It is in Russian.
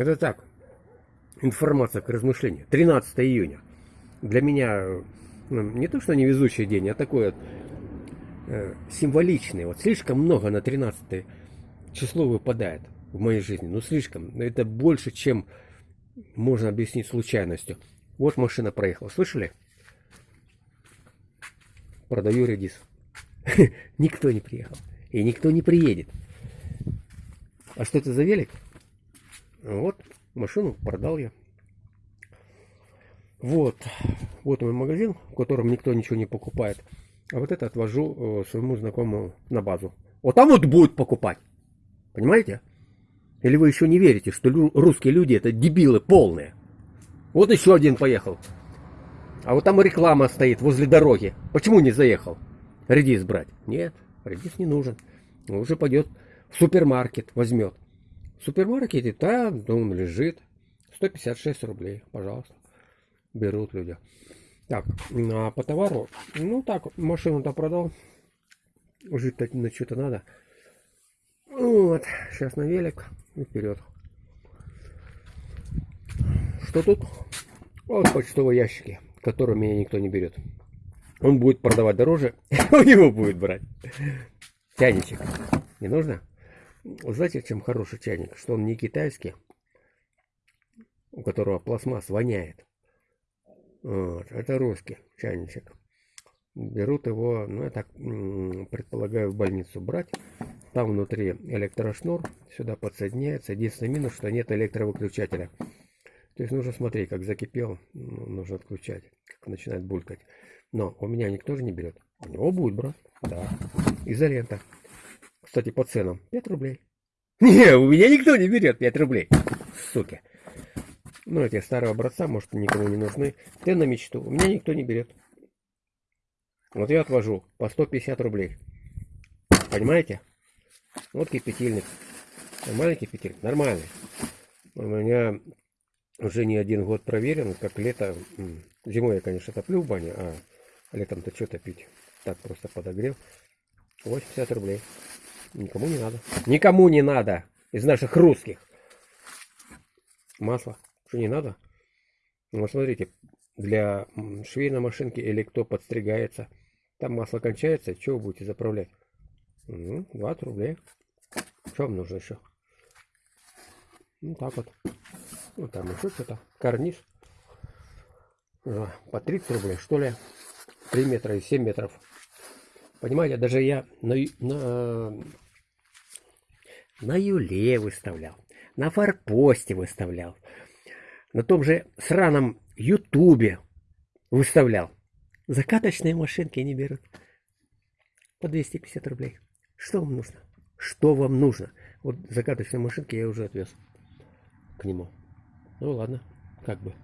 Это так, информация к размышлению. 13 июня. Для меня ну, не то, что невезучий день, а такой вот э, символичный. Вот слишком много на 13 число выпадает в моей жизни. Ну, слишком. Это больше, чем можно объяснить случайностью. Вот машина проехала. Слышали? Продаю редис. Никто не приехал. И никто не приедет. А что это за велик? Вот, машину продал я. Вот, вот мой магазин, в котором никто ничего не покупает. А вот это отвожу э, своему знакомому на базу. Вот там вот будет покупать. Понимаете? Или вы еще не верите, что русские люди это дебилы полные? Вот еще один поехал. А вот там реклама стоит возле дороги. Почему не заехал? Редис брать. Нет, редис не нужен. Он уже пойдет в супермаркет, возьмет. В супермаркете, да, он лежит. 156 рублей, пожалуйста. Берут люди. Так, а по товару, ну так, машину-то продал. Жить-то на что-то надо. Вот, сейчас на велик и вперед. Что тут? Вот почтовые ящики, которые меня никто не берет. Он будет продавать дороже, у него будет брать. Чайничек. Не нужно? Знаете, чем хороший чайник? Что он не китайский, у которого пластмасс воняет. Вот, это русский чайничек. Берут его, ну я так предполагаю, в больницу брать. Там внутри электрошнур, сюда подсоединяется. Единственный минус, что нет электровыключателя. То есть нужно смотреть, как закипел, ну, нужно отключать, как начинает булькать. Но у меня никто же не берет. У него будет брать, да. Изолента. Кстати, по ценам 5 рублей. Не, у меня никто не берет 5 рублей. Суки. Ну, эти старые образца, может, никому не нужны. Ты на мечту. У меня никто не берет. Вот я отвожу по 150 рублей. Понимаете? Вот кипятильник. Нормальный кипятильник? Нормальный. У меня уже не один год проверен, как лето. Зимой я, конечно, топлю в бане, а летом-то что топить? Так просто подогрел. 80 рублей. Никому не надо. Никому не надо из наших русских. Масло. Что не надо? Ну, смотрите, для швейной машинки или кто подстригается, там масло кончается, что вы будете заправлять? Ну, 20 рублей. Что вам нужно еще? Ну, так вот. Ну, там еще что-то. Карниз. По 30 рублей, что ли. 3 метра и 7 метров. Понимаете, даже я на, на, на Юле выставлял. На форпосте выставлял. На том же сраном Ютубе выставлял. Закаточные машинки не берут. По 250 рублей. Что вам нужно? Что вам нужно? Вот закаточные машинки я уже отвез к нему. Ну ладно, как бы.